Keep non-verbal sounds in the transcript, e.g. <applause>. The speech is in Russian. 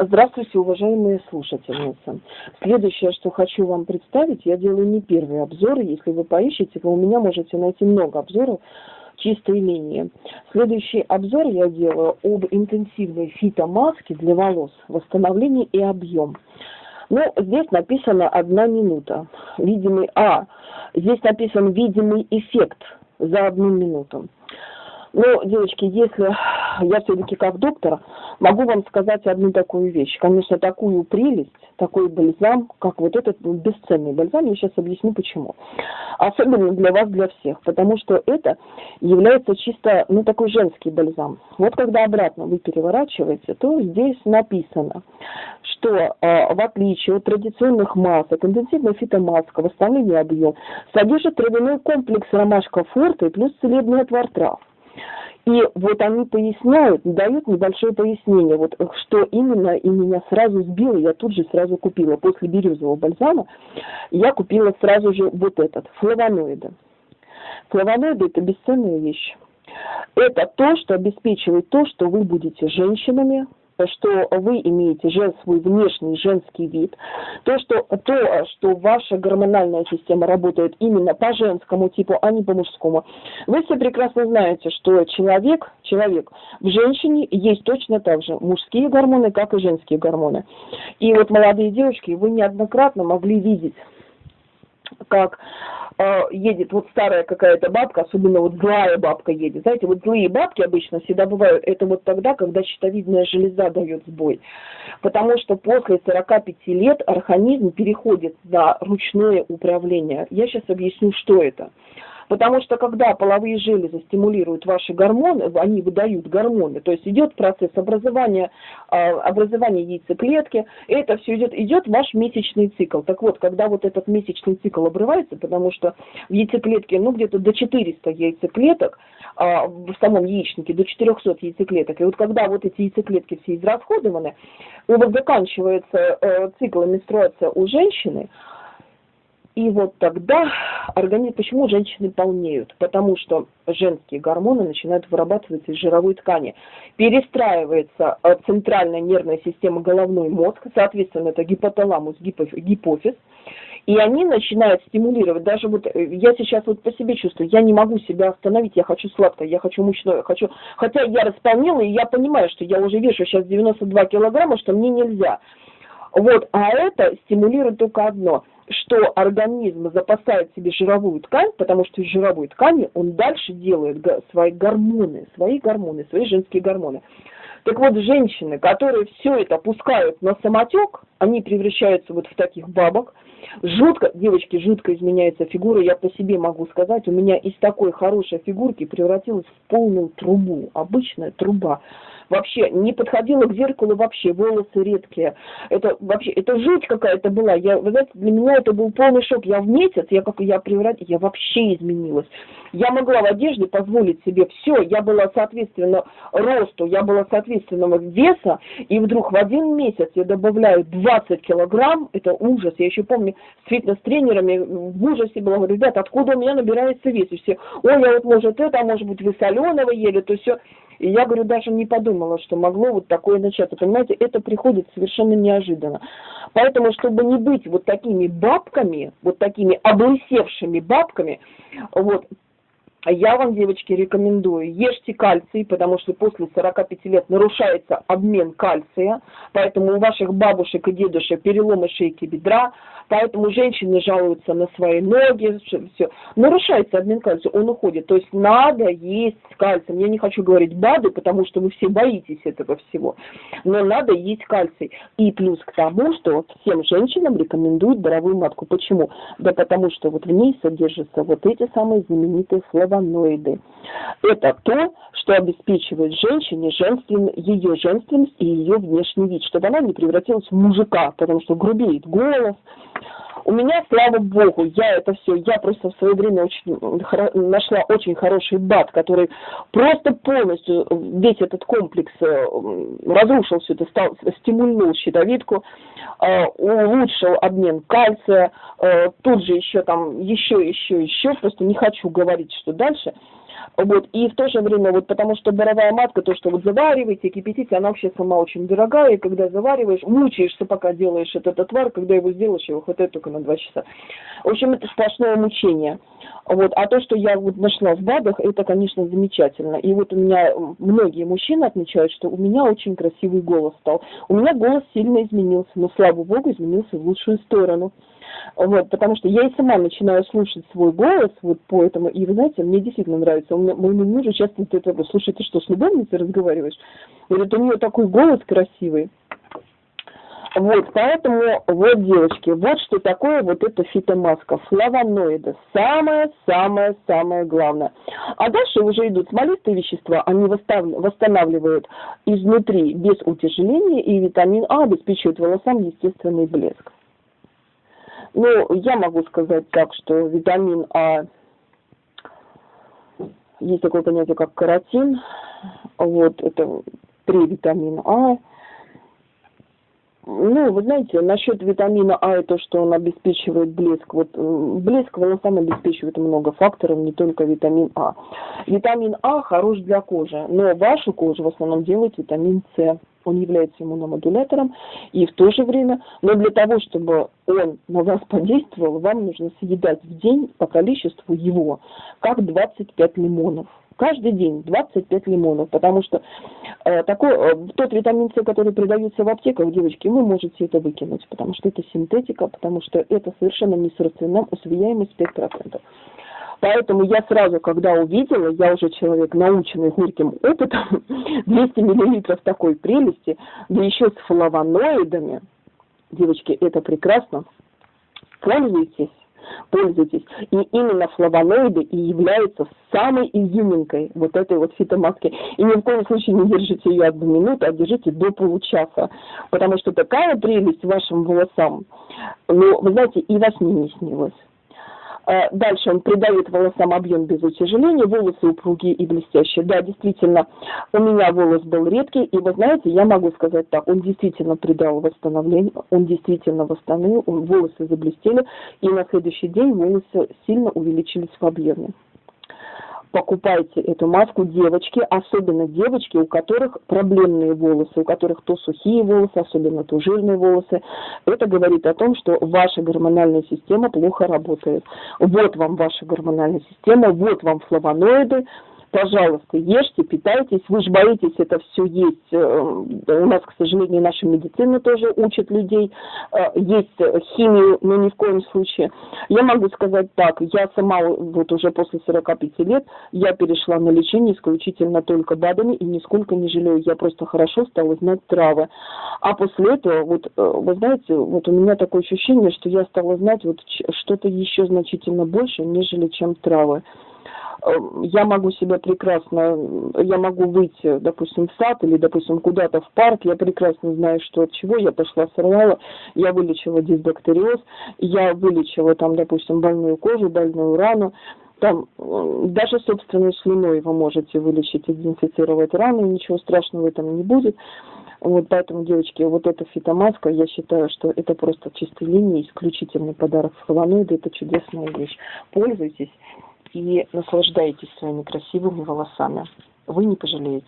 Здравствуйте, уважаемые слушательницы. Следующее, что хочу вам представить, я делаю не первый обзор. Если вы поищете, вы у меня можете найти много обзоров чистой линии. Следующий обзор я делаю об интенсивной фитомаске для волос, восстановление и объем. Ну, здесь написано одна минута. Видимый, а, здесь написан видимый эффект за одну минуту. Ну, девочки, если я все-таки как доктор могу вам сказать одну такую вещь. Конечно, такую прелесть, такой бальзам, как вот этот бесценный бальзам, я сейчас объясню почему. Особенно для вас, для всех, потому что это является чисто, ну, такой женский бальзам. Вот когда обратно вы переворачиваете, то здесь написано, что э, в отличие от традиционных масок, интенсивная фитомаска, восстановление объем, содержит травяной комплекс ромашка форта и плюс целебный отвар трав. И вот они поясняют, дают небольшое пояснение, вот что именно, и меня сразу сбило, я тут же сразу купила. После бирюзового бальзама я купила сразу же вот этот, флавоноиды. Флавоноиды – это бесценная вещь. Это то, что обеспечивает то, что вы будете женщинами, что вы имеете жен, свой внешний женский вид, то что, то, что ваша гормональная система работает именно по женскому типу, а не по мужскому. Вы все прекрасно знаете, что человек, человек в женщине есть точно так же мужские гормоны, как и женские гормоны. И вот молодые девушки, вы неоднократно могли видеть, как э, едет вот старая какая-то бабка, особенно вот злая бабка едет. Знаете, вот злые бабки обычно всегда бывают, это вот тогда, когда щитовидная железа дает сбой. Потому что после 45 лет организм переходит на ручное управление. Я сейчас объясню, что это. Потому что когда половые железы стимулируют ваши гормоны, они выдают гормоны, то есть идет процесс образования, а, образования яйцеклетки, это все идет, идет ваш месячный цикл. Так вот, когда вот этот месячный цикл обрывается, потому что в яйцеклетке, ну, где-то до 400 яйцеклеток, а, в самом яичнике до 400 яйцеклеток. И вот когда вот эти яйцеклетки все израсходованы, и вот заканчивается э, цикл менструация у женщины, и вот тогда организм, почему женщины полнеют? Потому что женские гормоны начинают вырабатываться из жировой ткани. Перестраивается э, центральная нервная система головной мозг, соответственно, это гипоталамус, гипофиз, и они начинают стимулировать, даже вот э, я сейчас вот по себе чувствую, я не могу себя остановить, я хочу сладкое, я хочу мучное, хочу, хотя я располнела, и я понимаю, что я уже вешу сейчас 92 килограмма, что мне нельзя. Вот, а это стимулирует только одно – что организм запасает себе жировую ткань, потому что из жировой ткани он дальше делает свои гормоны, свои гормоны, свои женские гормоны. Так вот, женщины, которые все это пускают на самотек, они превращаются вот в таких бабок. Жутко, девочки, жутко изменяется фигура. Я по себе могу сказать, у меня из такой хорошей фигурки превратилась в полную трубу, обычная труба вообще не подходила к зеркалу вообще, волосы редкие. Это вообще, это жуть какая-то была. Я, вы знаете, для меня это был полный шок. Я в месяц, я как я преврат, я вообще изменилась. Я могла в одежде позволить себе все. Я была, соответственно, росту, я была, соответственно, веса, и вдруг в один месяц я добавляю 20 килограмм. Это ужас. Я еще помню, с фитнес-тренерами в ужасе была, говорю, ребята, откуда у меня набирается вес? И все, ой, я вот, может, это, а может быть, вы соленого ели, то все. И я, говорю, даже не подумала, что могло вот такое начаться. Понимаете, это приходит совершенно неожиданно. Поэтому, чтобы не быть вот такими бабками, вот такими облысевшими бабками, вот, я вам, девочки, рекомендую, ешьте кальций, потому что после 45 лет нарушается обмен кальция, поэтому у ваших бабушек и дедушек переломы шейки бедра, поэтому женщины жалуются на свои ноги, все. Нарушается обмен кальция, он уходит. То есть надо есть кальций. Я не хочу говорить БАДы, потому что вы все боитесь этого всего, но надо есть кальций. И плюс к тому, что всем женщинам рекомендуют здоровую матку. Почему? Да потому что вот в ней содержатся вот эти самые знаменитые флавоноиды флавоноиды. Это то, что обеспечивает женщине женствен... ее женственность и ее внешний вид, чтобы она не превратилась в мужика, потому что грубеет голос. У меня, слава богу, я это все, я просто в свое время очень нашла очень хороший бат, который просто полностью весь этот комплекс э, разрушил все это, стал, стимульнул щитовидку, э, улучшил обмен кальция, э, тут же еще там, еще, еще, еще, просто не хочу говорить, что дальше. Вот, и в то же время, вот потому что боровая матка, то, что вот завариваете, кипятите, она вообще сама очень дорогая, и когда завариваешь, мучаешься, пока делаешь этот отвар, когда его сделаешь, его хватает только на два часа. В общем, это сплошное мучение. Вот. А то, что я вот нашла в БАДах, это, конечно, замечательно. И вот у меня многие мужчины отмечают, что у меня очень красивый голос стал. У меня голос сильно изменился, но, слава богу, изменился в лучшую сторону. Вот, потому что я и сама начинаю слушать свой голос вот по этому, и вы знаете, мне действительно нравится. Меня, моему мужу часто это вопрос, слушай, ты что, с любовницей разговариваешь? Говорит, у нее такой голос красивый. Вот, поэтому, вот, девочки, вот что такое вот эта фитомаска, флавоноиды, самое-самое-самое главное. А дальше уже идут смолистые вещества, они восстанавливают изнутри без утяжеления, и витамин А обеспечивает волосам естественный блеск. Ну, я могу сказать так, что витамин А, есть такое понятие, как каротин, вот, это три витамина А, ну, вы знаете, насчет витамина А и то, что он обеспечивает блеск. Вот блеск волосам обеспечивает много факторов, не только витамин А. Витамин А хорош для кожи, но вашу кожу в основном делает витамин С. Он является иммуномодулятором, и в то же время, но для того, чтобы он на вас подействовал, вам нужно съедать в день по количеству его, как 25 лимонов каждый день 25 лимонов, потому что э, такой, э, тот витамин С, который продается в аптеках, девочки, вы можете это выкинуть, потому что это синтетика, потому что это совершенно не усвояемость 5%. Поэтому я сразу, когда увидела, я уже человек наученный горьким опытом, <laughs> 200 миллилитров такой прелести, да еще с флавоноидами, девочки, это прекрасно, пользуйтесь пользуйтесь. И именно флавоноиды и являются самой изюминкой вот этой вот фитомаски. И ни в коем случае не держите ее одну минуту, а держите до получаса. Потому что такая прелесть вашим волосам, ну, вы знаете, и во сне не снилось. Э, дальше он придает волосам объем без утяжеления, волосы упругие и блестящие. Да, действительно, у меня волос был редкий, и вы знаете, я могу сказать так, он действительно придал восстановление, он действительно восстановил, волосы заблестели, и на следующий день волосы сильно увеличились в объеме покупайте эту маску девочки, особенно девочки, у которых проблемные волосы, у которых то сухие волосы, особенно то жирные волосы. Это говорит о том, что ваша гормональная система плохо работает. Вот вам ваша гормональная система, вот вам флавоноиды, пожалуйста, ешьте, питайтесь. Вы же боитесь это все есть. Э, у нас, к сожалению, наша медицина тоже учит людей э, есть химию, но ни в коем случае. Я могу сказать так, я сама вот уже после 45 лет, я перешла на лечение исключительно только БАДами и нисколько не жалею. Я просто хорошо стала знать травы. А после этого, вот, э, вы знаете, вот у меня такое ощущение, что я стала знать вот что-то еще значительно больше, нежели чем травы. Эм, я могу себя прекрасно, я могу выйти, допустим, в сад или, допустим, куда-то в парк, я прекрасно знаю, что от чего. Я пошла сорвала, я вылечила дисбактериоз, я вылечила там, допустим, больную кожу, больную рану, там даже собственной слюной вы можете вылечить и дезинфицировать рану, ничего страшного в этом не будет. Вот поэтому, девочки, вот эта фитомаска, я считаю, что это просто чистой линии, исключительный подарок флавоноида, это чудесная вещь. Пользуйтесь и наслаждайтесь своими красивыми волосами. Вы не пожалеете.